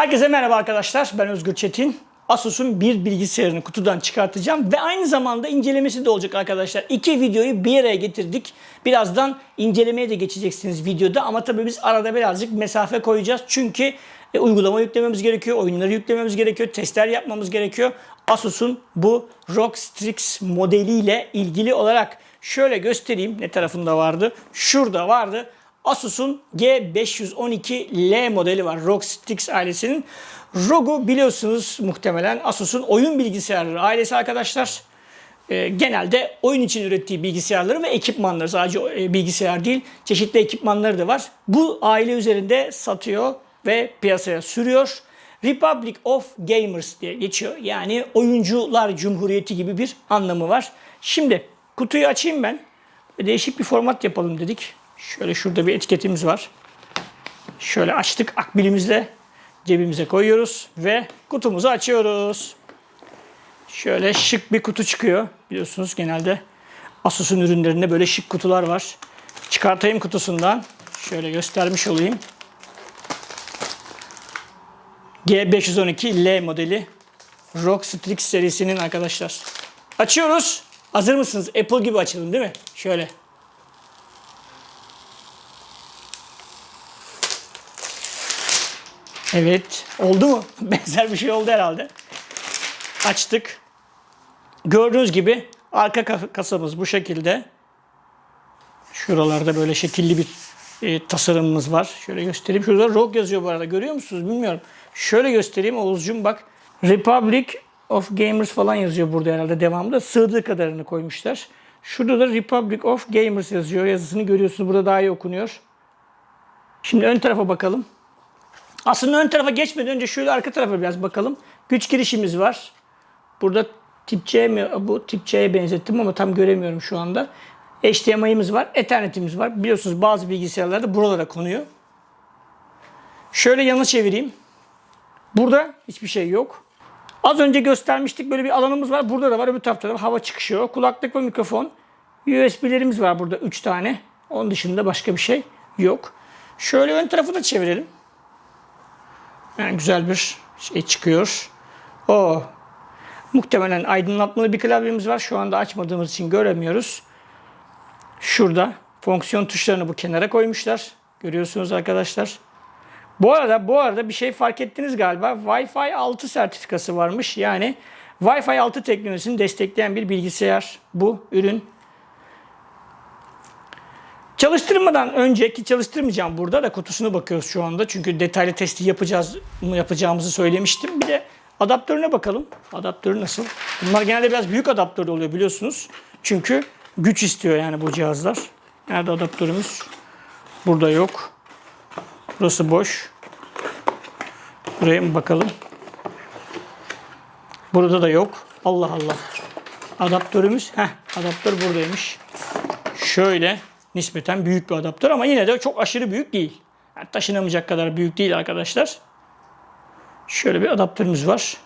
Herkese merhaba arkadaşlar. Ben Özgür Çetin. Asus'un bir bilgisayarını kutudan çıkartacağım ve aynı zamanda incelemesi de olacak arkadaşlar. İki videoyu bir araya getirdik. Birazdan incelemeye de geçeceksiniz videoda ama tabii biz arada birazcık mesafe koyacağız. Çünkü e, uygulama yüklememiz gerekiyor, oyunları yüklememiz gerekiyor, testler yapmamız gerekiyor. Asus'un bu ROG Strix modeliyle ilgili olarak şöyle göstereyim. Ne tarafında vardı? Şurada vardı. Asus'un G512L modeli var. ROG Strix ailesinin. ROG'u biliyorsunuz muhtemelen Asus'un oyun bilgisayarları ailesi arkadaşlar. Ee, genelde oyun için ürettiği bilgisayarları ve ekipmanları sadece e, bilgisayar değil çeşitli ekipmanları da var. Bu aile üzerinde satıyor ve piyasaya sürüyor. Republic of Gamers diye geçiyor. Yani oyuncular cumhuriyeti gibi bir anlamı var. Şimdi kutuyu açayım ben. Değişik bir format yapalım dedik. Şöyle şurada bir etiketimiz var. Şöyle açtık akbilimizle cebimize koyuyoruz ve kutumuzu açıyoruz. Şöyle şık bir kutu çıkıyor. Biliyorsunuz genelde Asus'un ürünlerinde böyle şık kutular var. Çıkartayım kutusundan. Şöyle göstermiş olayım. G512L modeli ROG Strix serisinin arkadaşlar. Açıyoruz. Hazır mısınız? Apple gibi açalım değil mi? Şöyle. Evet. Oldu mu? Benzer bir şey oldu herhalde. Açtık. Gördüğünüz gibi arka ka- kasamız bu şekilde. Şuralarda böyle şekilli bir e, tasarımımız var. Şöyle göstereyim. Şurada ROG yazıyor bu arada. Görüyor musunuz? Bilmiyorum. Şöyle göstereyim Oğuzcum bak. Republic of Gamers falan yazıyor burada herhalde devamında. Sığdığı kadarını koymuşlar. Şurada da Republic of Gamers yazıyor. Yazısını görüyorsunuz. Burada daha iyi okunuyor. Şimdi ön tarafa bakalım. Aslında ön tarafa geçmeden önce şöyle arka tarafa biraz bakalım. Güç girişimiz var. Burada tip C mi? Bu tip C'ye benzettim ama tam göremiyorum şu anda. HDMI'miz var. Ethernet'imiz var. Biliyorsunuz bazı bilgisayarlarda buralara konuyor. Şöyle yana çevireyim. Burada hiçbir şey yok. Az önce göstermiştik böyle bir alanımız var. Burada da var. Öbür tarafta da hava çıkışı yok. Kulaklık ve mikrofon. USB'lerimiz var burada 3 tane. Onun dışında başka bir şey yok. Şöyle ön tarafı da çevirelim. Yani güzel bir şey çıkıyor. O muhtemelen aydınlatmalı bir klavyemiz var. Şu anda açmadığımız için göremiyoruz. Şurada fonksiyon tuşlarını bu kenara koymuşlar. Görüyorsunuz arkadaşlar. Bu arada bu arada bir şey fark ettiniz galiba. Wi-Fi 6 sertifikası varmış. Yani Wi-Fi 6 teknolojisini destekleyen bir bilgisayar bu ürün. Çalıştırmadan önceki çalıştırmayacağım burada da kutusuna bakıyoruz şu anda. Çünkü detaylı testi yapacağız yapacağımızı söylemiştim. Bir de adaptörüne bakalım. Adaptörü nasıl? Bunlar genelde biraz büyük adaptör oluyor biliyorsunuz. Çünkü güç istiyor yani bu cihazlar. Nerede adaptörümüz? Burada yok. Burası boş. Buraya mı bakalım? Burada da yok. Allah Allah. Adaptörümüz, heh, adaptör buradaymış. Şöyle nispeten büyük bir adaptör ama yine de çok aşırı büyük değil. Yani taşınamayacak kadar büyük değil arkadaşlar. Şöyle bir adaptörümüz var.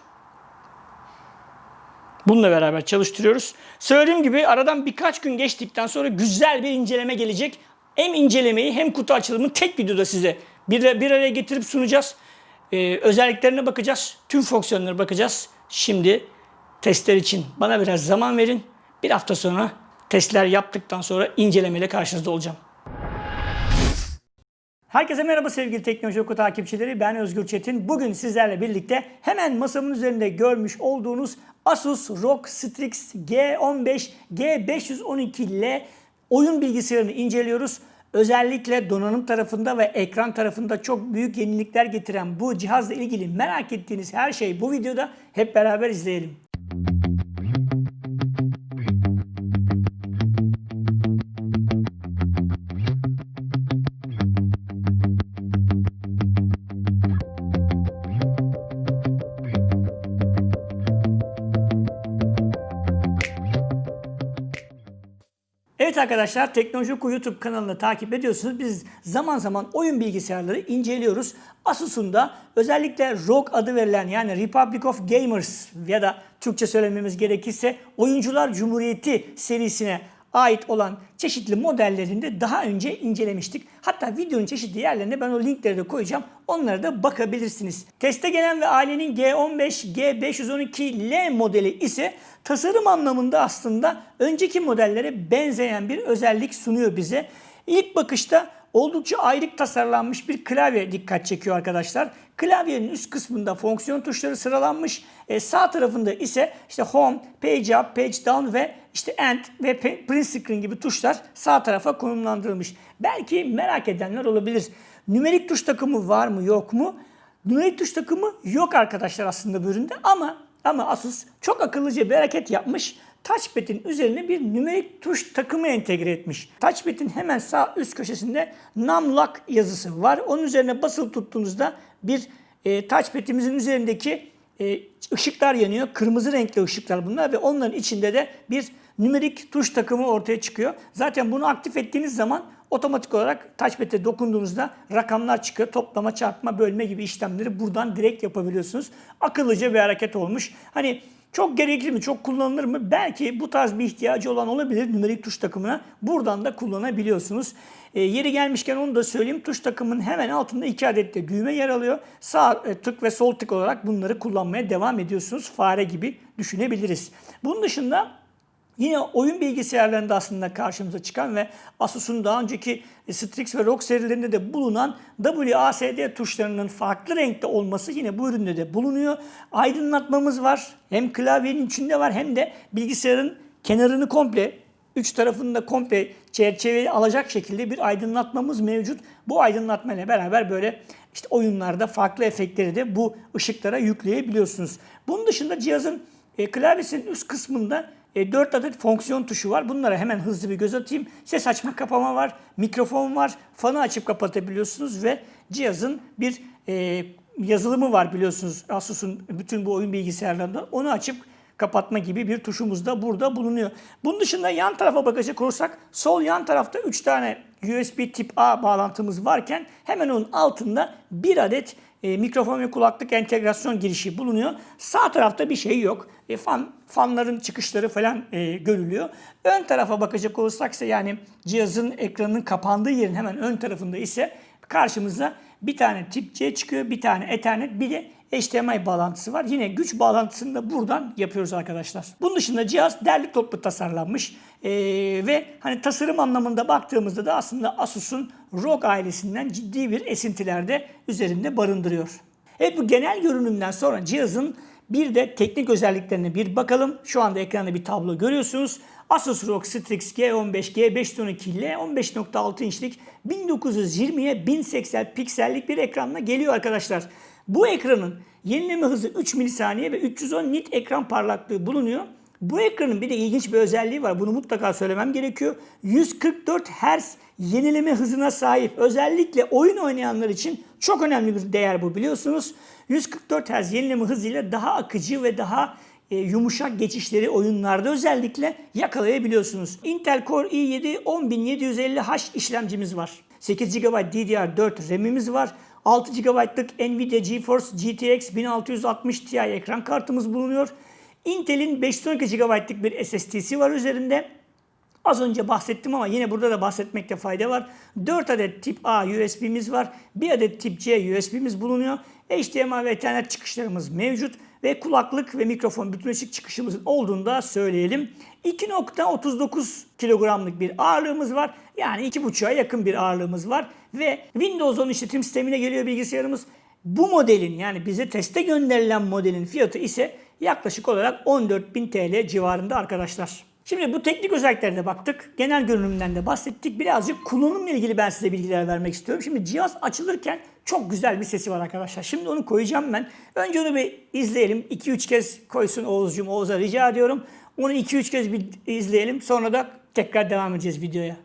Bununla beraber çalıştırıyoruz. Söylediğim gibi aradan birkaç gün geçtikten sonra güzel bir inceleme gelecek. Hem incelemeyi hem kutu açılımını tek videoda size bir, bir araya getirip sunacağız. Ee, özelliklerine bakacağız. Tüm fonksiyonlara bakacağız. Şimdi testler için bana biraz zaman verin. Bir hafta sonra testler yaptıktan sonra incelemeyle karşınızda olacağım. Herkese merhaba sevgili Teknoloji Oku takipçileri. Ben Özgür Çetin. Bugün sizlerle birlikte hemen masamın üzerinde görmüş olduğunuz Asus ROG Strix G15 G512L oyun bilgisayarını inceliyoruz. Özellikle donanım tarafında ve ekran tarafında çok büyük yenilikler getiren bu cihazla ilgili merak ettiğiniz her şey bu videoda hep beraber izleyelim. Evet arkadaşlar Teknoloji Oku YouTube kanalını takip ediyorsunuz. Biz zaman zaman oyun bilgisayarları inceliyoruz. Asus'un da özellikle ROG adı verilen yani Republic of Gamers ya da Türkçe söylememiz gerekirse Oyuncular Cumhuriyeti serisine ait olan çeşitli modellerinde daha önce incelemiştik. Hatta videonun çeşitli yerlerine ben o linkleri de koyacağım. Onlara da bakabilirsiniz. Teste gelen ve ailenin G15, G512L modeli ise tasarım anlamında aslında önceki modellere benzeyen bir özellik sunuyor bize. İlk bakışta oldukça ayrık tasarlanmış bir klavye dikkat çekiyor arkadaşlar. Klavyenin üst kısmında fonksiyon tuşları sıralanmış. E, sağ tarafında ise işte Home, Page Up, Page Down ve işte End ve Print Screen gibi tuşlar sağ tarafa konumlandırılmış. Belki merak edenler olabilir. Nümerik tuş takımı var mı yok mu? Nümerik tuş takımı yok arkadaşlar aslında bu üründe ama ama Asus çok akıllıca bir hareket yapmış. Touchpad'in üzerine bir nümerik tuş takımı entegre etmiş. Touchpad'in hemen sağ üst köşesinde Numlock yazısı var. Onun üzerine basılı tuttuğunuzda bir e, touchpad'imizin üzerindeki e, ışıklar yanıyor. Kırmızı renkli ışıklar bunlar ve onların içinde de bir nümerik tuş takımı ortaya çıkıyor. Zaten bunu aktif ettiğiniz zaman otomatik olarak touchpad'e dokunduğunuzda rakamlar çıkıyor. Toplama, çarpma, bölme gibi işlemleri buradan direkt yapabiliyorsunuz. Akıllıca bir hareket olmuş. Hani çok gerekli mi, çok kullanılır mı? Belki bu tarz bir ihtiyacı olan olabilir nümerik tuş takımına. Buradan da kullanabiliyorsunuz. E, yeri gelmişken onu da söyleyeyim. Tuş takımının hemen altında iki adet de düğme yer alıyor. Sağ e, tık ve sol tık olarak bunları kullanmaya devam ediyorsunuz. Fare gibi düşünebiliriz. Bunun dışında Yine oyun bilgisayarlarında aslında karşımıza çıkan ve Asus'un daha önceki Strix ve ROG serilerinde de bulunan WASD tuşlarının farklı renkte olması yine bu üründe de bulunuyor. Aydınlatmamız var. Hem klavyenin içinde var hem de bilgisayarın kenarını komple üç tarafını da komple çerçeveyi alacak şekilde bir aydınlatmamız mevcut. Bu aydınlatma ile beraber böyle işte oyunlarda farklı efektleri de bu ışıklara yükleyebiliyorsunuz. Bunun dışında cihazın e, klavyesinin üst kısmında e, 4 adet fonksiyon tuşu var. Bunlara hemen hızlı bir göz atayım. Ses açma kapama var, mikrofon var, fanı açıp kapatabiliyorsunuz ve cihazın bir e, yazılımı var biliyorsunuz Asus'un bütün bu oyun bilgisayarlarında. Onu açıp kapatma gibi bir tuşumuz da burada bulunuyor. Bunun dışında yan tarafa bakacak olursak sol yan tarafta 3 tane USB tip A bağlantımız varken hemen onun altında bir adet e, mikrofon ve kulaklık entegrasyon girişi bulunuyor. Sağ tarafta bir şey yok. E, fan fanların çıkışları falan e, görülüyor. Ön tarafa bakacak olursak ise yani cihazın ekranının kapandığı yerin hemen ön tarafında ise karşımıza bir tane tip C çıkıyor, bir tane Ethernet, bir de HDMI bağlantısı var. Yine güç bağlantısını da buradan yapıyoruz arkadaşlar. Bunun dışında cihaz derli toplu tasarlanmış ee, ve hani tasarım anlamında baktığımızda da aslında Asus'un ROG ailesinden ciddi bir esintiler de üzerinde barındırıyor. Evet bu genel görünümden sonra cihazın bir de teknik özelliklerine bir bakalım. Şu anda ekranda bir tablo görüyorsunuz. Asus ROG Strix G15, G512 ile 15.6 inçlik 1920'ye 1080 piksellik bir ekranla geliyor arkadaşlar. Bu ekranın yenileme hızı 3 milisaniye ve 310 nit ekran parlaklığı bulunuyor. Bu ekranın bir de ilginç bir özelliği var. Bunu mutlaka söylemem gerekiyor. 144 Hz yenileme hızına sahip. Özellikle oyun oynayanlar için çok önemli bir değer bu biliyorsunuz. 144 Hz yenileme hızıyla daha akıcı ve daha e, yumuşak geçişleri oyunlarda özellikle yakalayabiliyorsunuz. Intel Core i7 10750H işlemcimiz var. 8 GB DDR4 RAM'imiz var. 6 GB'lık Nvidia GeForce GTX 1660 Ti ekran kartımız bulunuyor. Intel'in 512 GB'lık bir SSD'si var üzerinde. Az önce bahsettim ama yine burada da bahsetmekte fayda var. 4 adet tip A USB'miz var. 1 adet tip C USB'miz bulunuyor. HDMI ve Ethernet çıkışlarımız mevcut. Ve kulaklık ve mikrofon bütünleşik çıkışımızın olduğunu da söyleyelim. 2.39 kilogramlık bir ağırlığımız var. Yani 2.5'a yakın bir ağırlığımız var. Ve Windows 10 işletim sistemine geliyor bilgisayarımız. Bu modelin yani bize teste gönderilen modelin fiyatı ise yaklaşık olarak 14.000 TL civarında arkadaşlar. Şimdi bu teknik özelliklerine baktık. Genel görünümden de bahsettik. Birazcık kullanımla ilgili ben size bilgiler vermek istiyorum. Şimdi cihaz açılırken çok güzel bir sesi var arkadaşlar. Şimdi onu koyacağım ben. Önce onu bir izleyelim. 2-3 kez koysun Oğuzcuğum. Oğuz'a rica ediyorum. Onu 2-3 kez bir izleyelim. Sonra da tekrar devam edeceğiz videoya.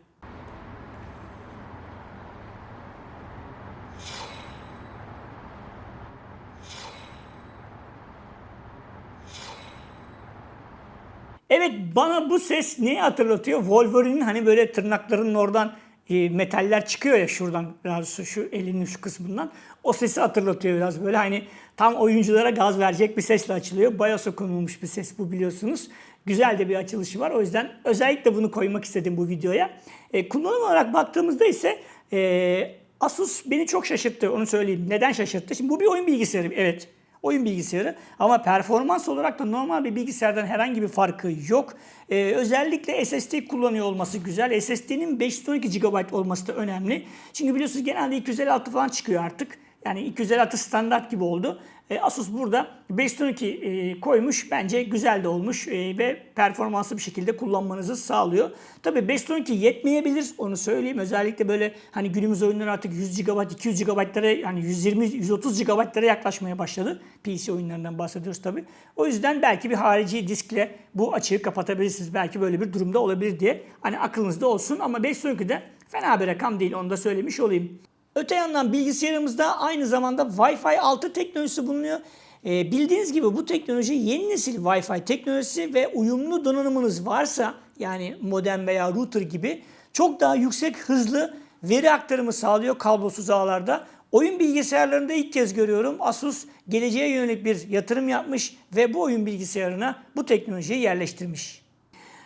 Evet bana bu ses neyi hatırlatıyor? Wolverine'in hani böyle tırnaklarının oradan e, metaller çıkıyor ya şuradan biraz şu elinin şu kısmından. O sesi hatırlatıyor biraz böyle hani tam oyunculara gaz verecek bir sesle açılıyor. BIOS'a konulmuş bir ses bu biliyorsunuz. Güzel de bir açılışı var. O yüzden özellikle bunu koymak istedim bu videoya. E, kullanım olarak baktığımızda ise e, Asus beni çok şaşırttı onu söyleyeyim. Neden şaşırttı? Şimdi bu bir oyun bilgisayarı evet. Oyun bilgisayarı ama performans olarak da normal bir bilgisayardan herhangi bir farkı yok. Ee, özellikle SSD kullanıyor olması güzel. SSD'nin 512 GB olması da önemli. Çünkü biliyorsunuz genelde 256 falan çıkıyor artık. Yani 256 standart gibi oldu. E, Asus burada 512 e, koymuş. Bence güzel de olmuş e, ve performanslı bir şekilde kullanmanızı sağlıyor. Tabii 512 yetmeyebilir onu söyleyeyim. Özellikle böyle hani günümüz oyunları artık 100 GB, 200 GB'lara yani 120 130 GB'lara yaklaşmaya başladı. PC oyunlarından bahsediyoruz tabii. O yüzden belki bir harici diskle bu açığı kapatabilirsiniz. Belki böyle bir durumda olabilir diye hani aklınızda olsun ama 512 de fena bir rakam değil onu da söylemiş olayım. Öte yandan bilgisayarımızda aynı zamanda Wi-Fi 6 teknolojisi bulunuyor. Ee, bildiğiniz gibi bu teknoloji yeni nesil Wi-Fi teknolojisi ve uyumlu donanımınız varsa yani modem veya router gibi çok daha yüksek hızlı veri aktarımı sağlıyor kablosuz ağlarda. Oyun bilgisayarlarında ilk kez görüyorum Asus geleceğe yönelik bir yatırım yapmış ve bu oyun bilgisayarına bu teknolojiyi yerleştirmiş.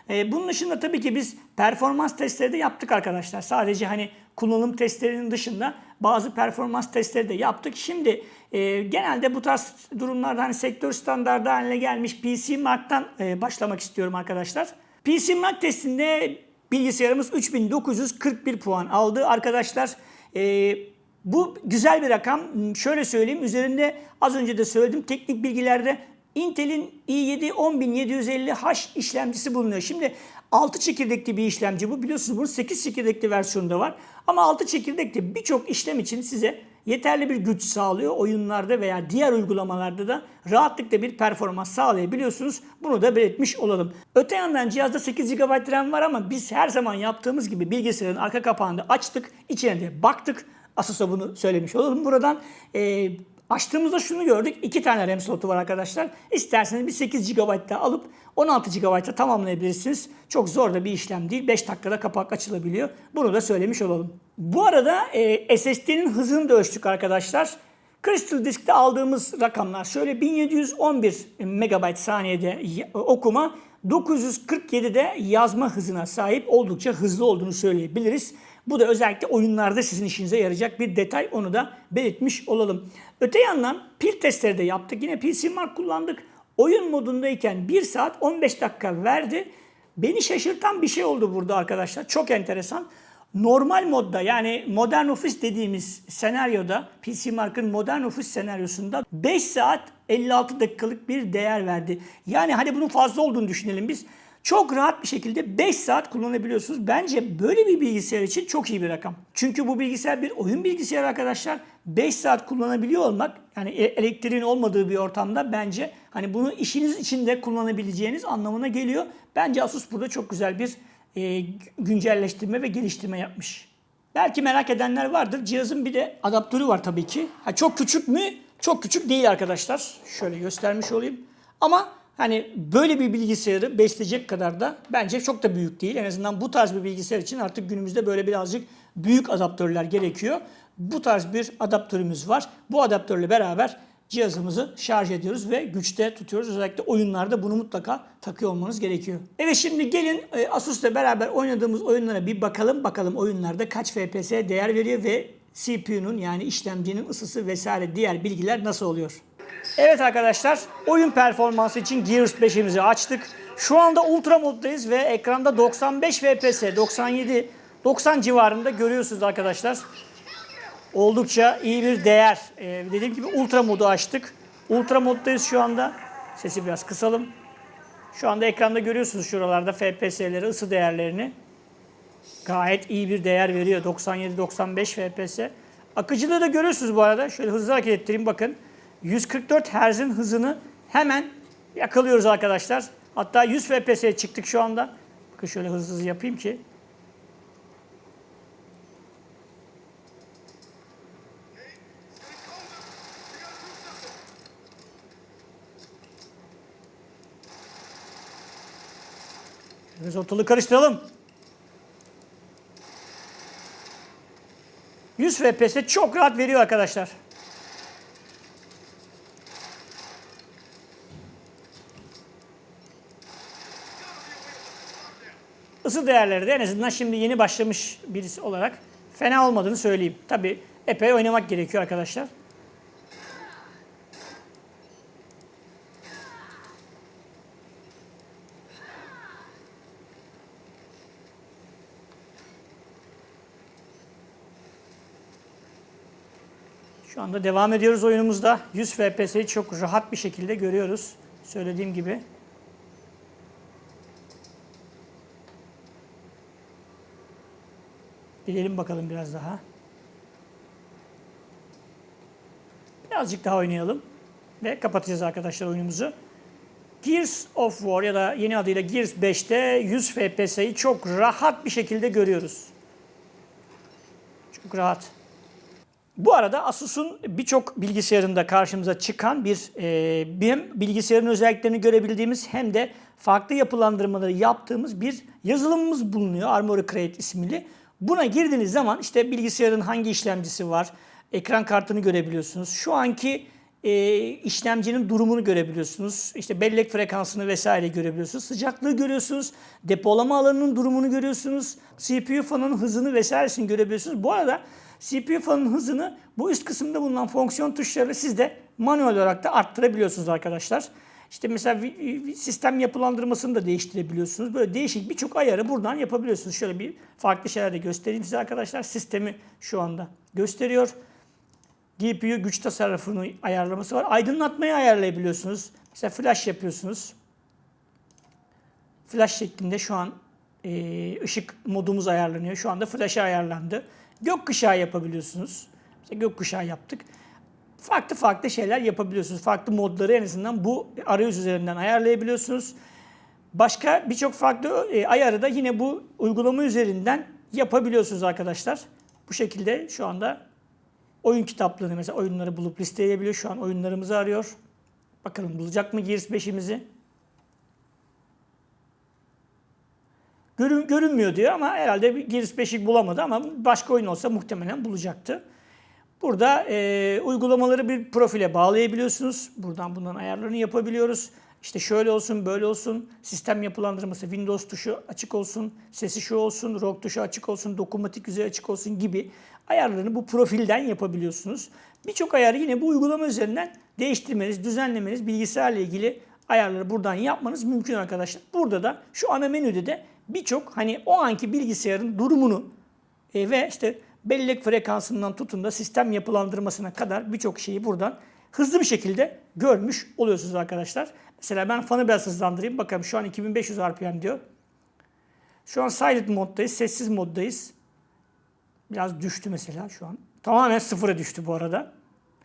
E, bunun dışında tabii ki biz performans testleri de yaptık arkadaşlar. Sadece hani kullanım testlerinin dışında bazı performans testleri de yaptık. Şimdi e, genelde bu tarz durumlarda hani sektör standardı haline gelmiş PC Mark'tan e, başlamak istiyorum arkadaşlar. PC Mark testinde bilgisayarımız 3941 puan aldı arkadaşlar. E, bu güzel bir rakam. Şöyle söyleyeyim üzerinde az önce de söyledim teknik bilgilerde Intel'in i7 10750H işlemcisi bulunuyor. Şimdi 6 çekirdekli bir işlemci bu. Biliyorsunuz bunun 8 çekirdekli versiyonu da var. Ama 6 çekirdekli birçok işlem için size yeterli bir güç sağlıyor. Oyunlarda veya diğer uygulamalarda da rahatlıkla bir performans sağlayabiliyorsunuz. Bunu da belirtmiş olalım. Öte yandan cihazda 8 GB RAM var ama biz her zaman yaptığımız gibi bilgisayarın arka kapağını açtık. içine de baktık. Asus'a bunu söylemiş olalım buradan. Ee, Açtığımızda şunu gördük. iki tane RAM slotu var arkadaşlar. İsterseniz bir 8 GB daha alıp 16 GB'a tamamlayabilirsiniz. Çok zor da bir işlem değil. 5 dakikada kapak açılabiliyor. Bunu da söylemiş olalım. Bu arada e, SSD'nin hızını da ölçtük arkadaşlar. Crystal Disk'te aldığımız rakamlar şöyle 1711 MB saniyede okuma, 947'de yazma hızına sahip oldukça hızlı olduğunu söyleyebiliriz. Bu da özellikle oyunlarda sizin işinize yarayacak bir detay. Onu da belirtmiş olalım. Öte yandan pil testleri de yaptık. Yine PC Mark kullandık. Oyun modundayken 1 saat 15 dakika verdi. Beni şaşırtan bir şey oldu burada arkadaşlar. Çok enteresan. Normal modda yani modern ofis dediğimiz senaryoda PC Mark'ın modern ofis senaryosunda 5 saat 56 dakikalık bir değer verdi. Yani hani bunun fazla olduğunu düşünelim biz. Çok rahat bir şekilde 5 saat kullanabiliyorsunuz. Bence böyle bir bilgisayar için çok iyi bir rakam. Çünkü bu bilgisayar bir oyun bilgisayarı arkadaşlar. 5 saat kullanabiliyor olmak yani e, elektriğin olmadığı bir ortamda bence hani bunu işiniz için de kullanabileceğiniz anlamına geliyor. Bence Asus burada çok güzel bir e, güncelleştirme ve geliştirme yapmış. Belki merak edenler vardır. Cihazın bir de adaptörü var tabii ki. Ha, çok küçük mü? Çok küçük değil arkadaşlar. Şöyle göstermiş olayım. Ama Hani böyle bir bilgisayarı besleyecek kadar da bence çok da büyük değil. En azından bu tarz bir bilgisayar için artık günümüzde böyle birazcık büyük adaptörler gerekiyor. Bu tarz bir adaptörümüz var. Bu adaptörle beraber cihazımızı şarj ediyoruz ve güçte tutuyoruz. Özellikle oyunlarda bunu mutlaka takıyor olmanız gerekiyor. Evet şimdi gelin e, Asus'la beraber oynadığımız oyunlara bir bakalım. Bakalım oyunlarda kaç FPS değer veriyor ve CPU'nun yani işlemcinin ısısı vesaire diğer bilgiler nasıl oluyor? Evet arkadaşlar, oyun performansı için Gears 5'imizi açtık. Şu anda ultra moddayız ve ekranda 95 FPS, 97, 90 civarında görüyorsunuz arkadaşlar. Oldukça iyi bir değer. Ee, dediğim gibi ultra modu açtık. Ultra moddayız şu anda. Sesi biraz kısalım. Şu anda ekranda görüyorsunuz şuralarda FPS'leri, ısı değerlerini. Gayet iyi bir değer veriyor. 97-95 FPS. Akıcılığı da görüyorsunuz bu arada. Şöyle hızlı hareket ettireyim bakın. 144 Hz'in hızını hemen yakalıyoruz arkadaşlar. Hatta 100 FPS'ye çıktık şu anda. Bakın şöyle hızlı hızlı yapayım ki. Biz ortalığı karıştıralım. 100 FPS çok rahat veriyor arkadaşlar. ısı değerleri de en azından şimdi yeni başlamış birisi olarak fena olmadığını söyleyeyim. Tabi epey oynamak gerekiyor arkadaşlar. Şu anda devam ediyoruz oyunumuzda. 100 FPS'yi çok rahat bir şekilde görüyoruz. Söylediğim gibi. Gidelim bakalım biraz daha. Birazcık daha oynayalım. Ve kapatacağız arkadaşlar oyunumuzu. Gears of War ya da yeni adıyla Gears 5'te 100 FPS'yi çok rahat bir şekilde görüyoruz. Çok rahat. Bu arada Asus'un birçok bilgisayarında karşımıza çıkan bir e, hem bilgisayarın özelliklerini görebildiğimiz hem de farklı yapılandırmaları yaptığımız bir yazılımımız bulunuyor. Armoury Crate isimli. Buna girdiğiniz zaman işte bilgisayarın hangi işlemcisi var, ekran kartını görebiliyorsunuz. Şu anki e, işlemcinin durumunu görebiliyorsunuz. İşte bellek frekansını vesaire görebiliyorsunuz. Sıcaklığı görüyorsunuz. Depolama alanının durumunu görüyorsunuz. CPU fanının hızını vesairesini görebiliyorsunuz. Bu arada CPU fanının hızını bu üst kısımda bulunan fonksiyon tuşlarıyla siz de manuel olarak da arttırabiliyorsunuz arkadaşlar. İşte mesela sistem yapılandırmasını da değiştirebiliyorsunuz. Böyle değişik birçok ayarı buradan yapabiliyorsunuz. Şöyle bir farklı şeyler de göstereyim size arkadaşlar. Sistemi şu anda gösteriyor. GPU güç tasarrufunu ayarlaması var. Aydınlatmayı ayarlayabiliyorsunuz. Mesela flash yapıyorsunuz. Flash şeklinde şu an ışık modumuz ayarlanıyor. Şu anda flash'a ayarlandı. Gökkuşağı yapabiliyorsunuz. İşte gökkuşağı yaptık. Farklı farklı şeyler yapabiliyorsunuz. Farklı modları en azından bu arayüz üzerinden ayarlayabiliyorsunuz. Başka birçok farklı e, ayarı da yine bu uygulama üzerinden yapabiliyorsunuz arkadaşlar. Bu şekilde şu anda oyun kitaplarını mesela oyunları bulup listeleyebiliyor. Şu an oyunlarımızı arıyor. Bakalım bulacak mı Gears 5'imizi? Görün, görünmüyor diyor ama herhalde Gears 5'i bulamadı ama başka oyun olsa muhtemelen bulacaktı. Burada e, uygulamaları bir profile bağlayabiliyorsunuz. Buradan bundan ayarlarını yapabiliyoruz. İşte şöyle olsun, böyle olsun, sistem yapılandırması, Windows tuşu açık olsun, sesi şu olsun, ROG tuşu açık olsun, dokunmatik yüzey açık olsun gibi ayarlarını bu profilden yapabiliyorsunuz. Birçok ayarı yine bu uygulama üzerinden değiştirmeniz, düzenlemeniz, bilgisayarla ilgili ayarları buradan yapmanız mümkün arkadaşlar. Burada da şu ana menüde de birçok hani o anki bilgisayarın durumunu e, ve işte bellek frekansından tutun da sistem yapılandırmasına kadar birçok şeyi buradan hızlı bir şekilde görmüş oluyorsunuz arkadaşlar. Mesela ben fanı biraz hızlandırayım. Bakalım şu an 2500 RPM diyor. Şu an silent moddayız, sessiz moddayız. Biraz düştü mesela şu an. Tamamen sıfıra düştü bu arada.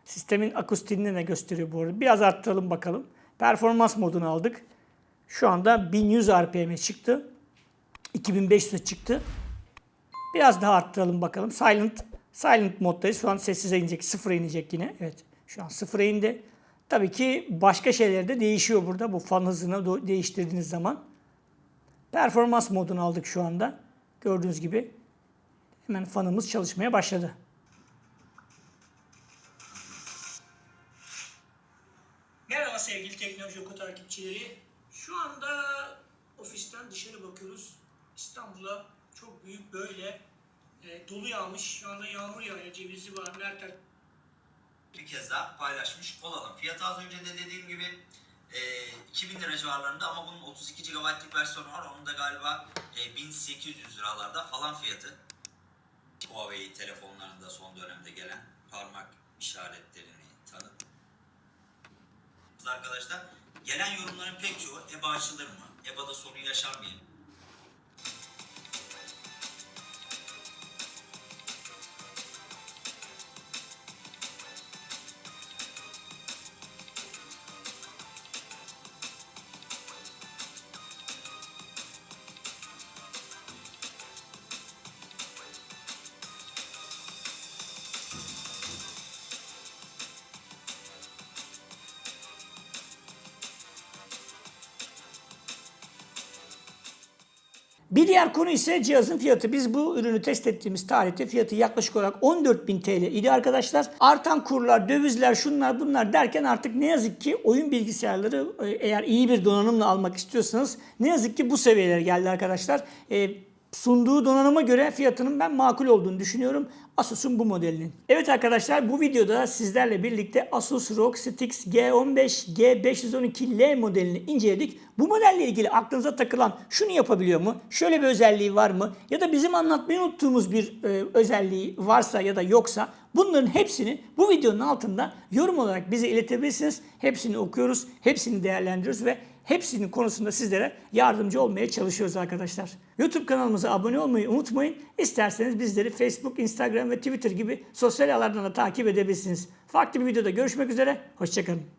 Sistemin akustiğini de gösteriyor bu arada. Biraz arttıralım bakalım. Performans modunu aldık. Şu anda 1100 RPM'e çıktı. 2500'e çıktı. Biraz daha arttıralım bakalım. Silent silent moddayız. Şu an sessize inecek. Sıfıra inecek yine. Evet. Şu an sıfıra indi. Tabii ki başka şeyler de değişiyor burada. Bu fan hızını değiştirdiğiniz zaman. Performans modunu aldık şu anda. Gördüğünüz gibi hemen fanımız çalışmaya başladı. Merhaba sevgili Teknoloji Oku takipçileri. Şu anda ofisten dışarı bakıyoruz. İstanbul'a çok büyük böyle e, dolu yağmış. Şu anda yağmur yağıyor. Cevizi var. Mertel bir kez daha paylaşmış olalım. Fiyatı az önce de dediğim gibi e, 2000 lira civarlarında ama bunun 32 GB'lık versiyonu var. Onun da galiba e, 1800 liralarda falan fiyatı. Huawei telefonlarında son dönemde gelen parmak işaretlerini tanıt. Arkadaşlar gelen yorumların pek çoğu EBA açılır mı? EBA'da sorun yaşar Bir diğer konu ise cihazın fiyatı. Biz bu ürünü test ettiğimiz tarihte fiyatı yaklaşık olarak 14.000 TL idi arkadaşlar. Artan kurlar, dövizler, şunlar bunlar derken artık ne yazık ki oyun bilgisayarları e, eğer iyi bir donanımla almak istiyorsanız ne yazık ki bu seviyelere geldi arkadaşlar. E, sunduğu donanıma göre fiyatının ben makul olduğunu düşünüyorum. Asus'un bu modelinin. Evet arkadaşlar bu videoda sizlerle birlikte Asus ROG Strix G15 G512L modelini inceledik. Bu modelle ilgili aklınıza takılan şunu yapabiliyor mu? Şöyle bir özelliği var mı? Ya da bizim anlatmayı unuttuğumuz bir e, özelliği varsa ya da yoksa bunların hepsini bu videonun altında yorum olarak bize iletebilirsiniz. Hepsini okuyoruz, hepsini değerlendiriyoruz ve Hepsinin konusunda sizlere yardımcı olmaya çalışıyoruz arkadaşlar. YouTube kanalımıza abone olmayı unutmayın. İsterseniz bizleri Facebook, Instagram ve Twitter gibi sosyal ağlardan da takip edebilirsiniz. Farklı bir videoda görüşmek üzere. Hoşçakalın.